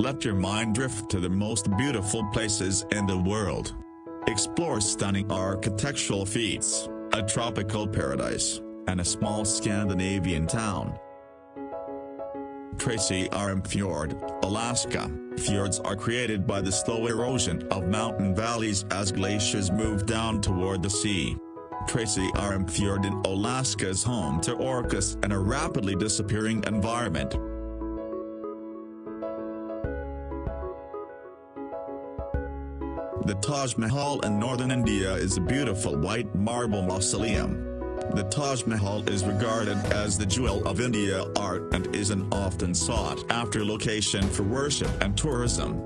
Let your mind drift to the most beautiful places in the world. Explore stunning architectural feats, a tropical paradise, and a small Scandinavian town. Tracy Arm Fjord, Alaska. Fjords are created by the slow erosion of mountain valleys as glaciers move down toward the sea. Tracy Arm Fjord in Alaska is home to orcas and a rapidly disappearing environment. The Taj Mahal in northern India is a beautiful white marble mausoleum. The Taj Mahal is regarded as the jewel of India art and is an often sought after location for worship and tourism.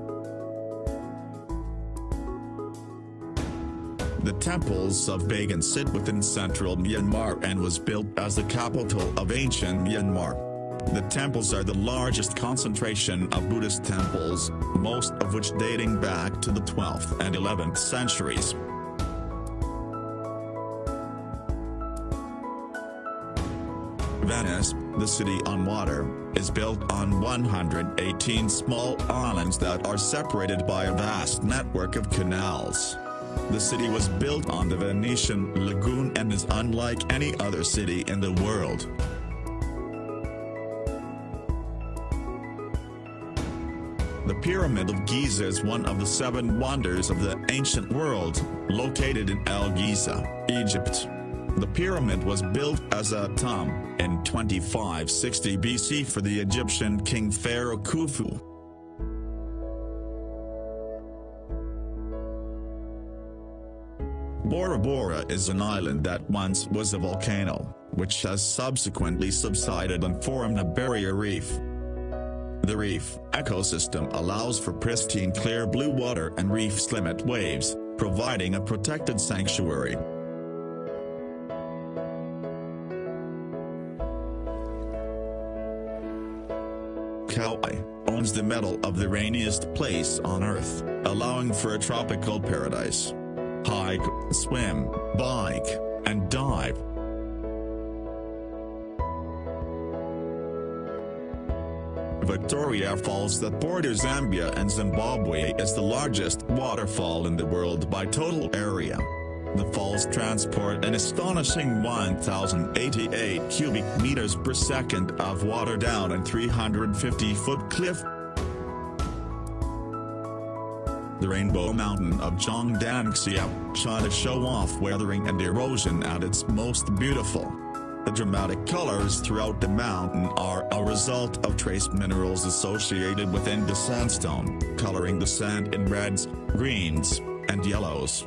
The temples of Bagan sit within central Myanmar and was built as the capital of ancient Myanmar. The temples are the largest concentration of Buddhist temples, most of which dating back to the 12th and 11th centuries. Venice, the city on water, is built on 118 small islands that are separated by a vast network of canals. The city was built on the Venetian lagoon and is unlike any other city in the world. The Pyramid of Giza is one of the seven wonders of the ancient world, located in El Giza, Egypt. The pyramid was built as a tomb in 2560 BC for the Egyptian king Pharaoh Khufu. Bora Bora is an island that once was a volcano, which has subsequently subsided and formed a barrier reef. The reef ecosystem allows for pristine clear blue water and reef limit waves, providing a protected sanctuary. Kauai owns the medal of the rainiest place on Earth, allowing for a tropical paradise. Hike, swim, bike, and dive Victoria Falls that borders Zambia and Zimbabwe is the largest waterfall in the world by total area. The falls transport an astonishing 1,088 cubic meters per second of water down a 350-foot cliff. The Rainbow Mountain of Zhangdanxia, China show off weathering and erosion at its most beautiful. The dramatic colors throughout the mountain are a result of trace minerals associated within the sandstone, coloring the sand in reds, greens, and yellows.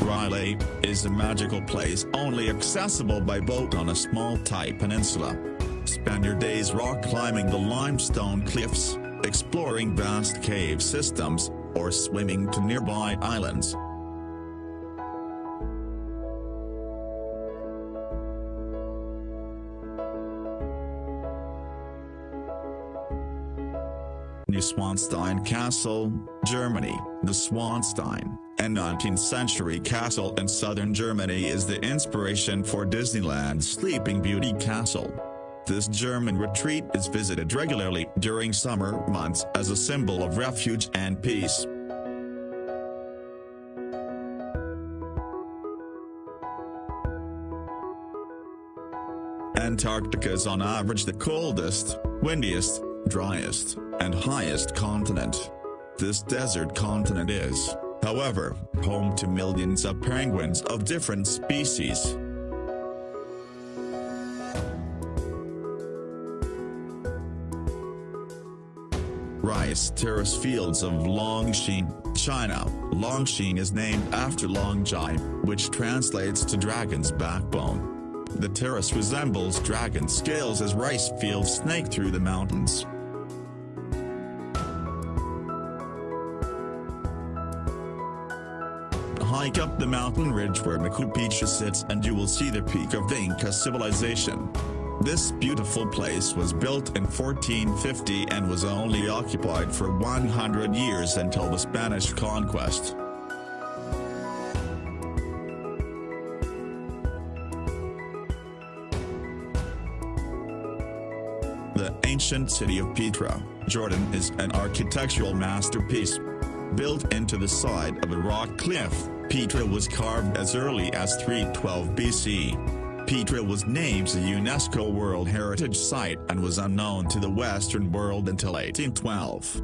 Railay is a magical place only accessible by boat on a small Thai peninsula. Spend your days rock climbing the limestone cliffs, exploring vast cave systems, or swimming to nearby islands. Neuschwanstein Castle, Germany. The Swanstein, a 19th-century castle in southern Germany is the inspiration for Disneyland's Sleeping Beauty Castle. This German retreat is visited regularly during summer months as a symbol of refuge and peace. Antarctica is on average the coldest, windiest, driest, and highest continent. This desert continent is, however, home to millions of penguins of different species. Rice terrace fields of Longshan, China. Longshan is named after Longji, which translates to dragon's backbone. The terrace resembles dragon scales as rice fields snake through the mountains. Hike up the mountain ridge where Machu Picchu sits and you will see the peak of the Inca civilization. This beautiful place was built in 1450 and was only occupied for 100 years until the Spanish conquest. The ancient city of Petra, Jordan is an architectural masterpiece. Built into the side of a rock cliff, Petra was carved as early as 312 BC. Petra was named a UNESCO World Heritage Site and was unknown to the Western world until 1812.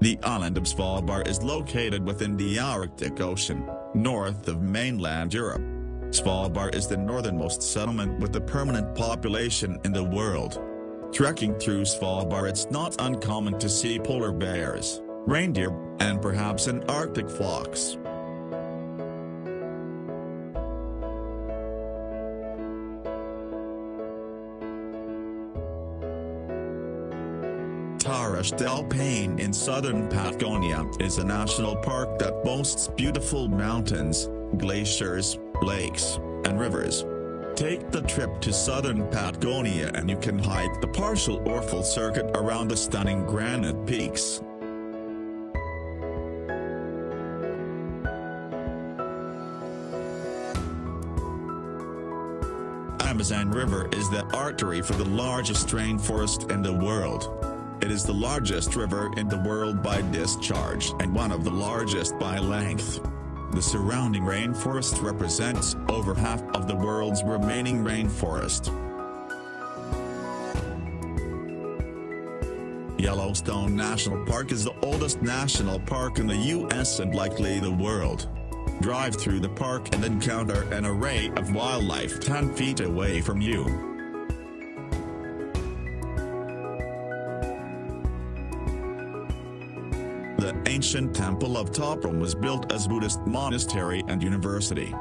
The island of Svalbard is located within the Arctic Ocean, north of mainland Europe. Svalbard is the northernmost settlement with a permanent population in the world. Trekking through Svalbard it's not uncommon to see polar bears, reindeer, and perhaps an Arctic fox. Torres del Paine in southern Patagonia is a national park that boasts beautiful mountains, glaciers, lakes, and rivers. Take the trip to southern Patagonia and you can hike the partial or full circuit around the stunning granite peaks. Amazon River is the artery for the largest rainforest in the world. It is the largest river in the world by discharge and one of the largest by length. The surrounding rainforest represents over half of the world's remaining rainforest. Yellowstone National Park is the oldest national park in the U.S. and likely the world. Drive through the park and encounter an array of wildlife 10 feet away from you. The ancient temple of Ta Prohm was built as Buddhist monastery and university.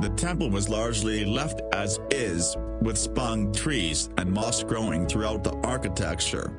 The temple was largely left as is, with spung trees and moss growing throughout the architecture.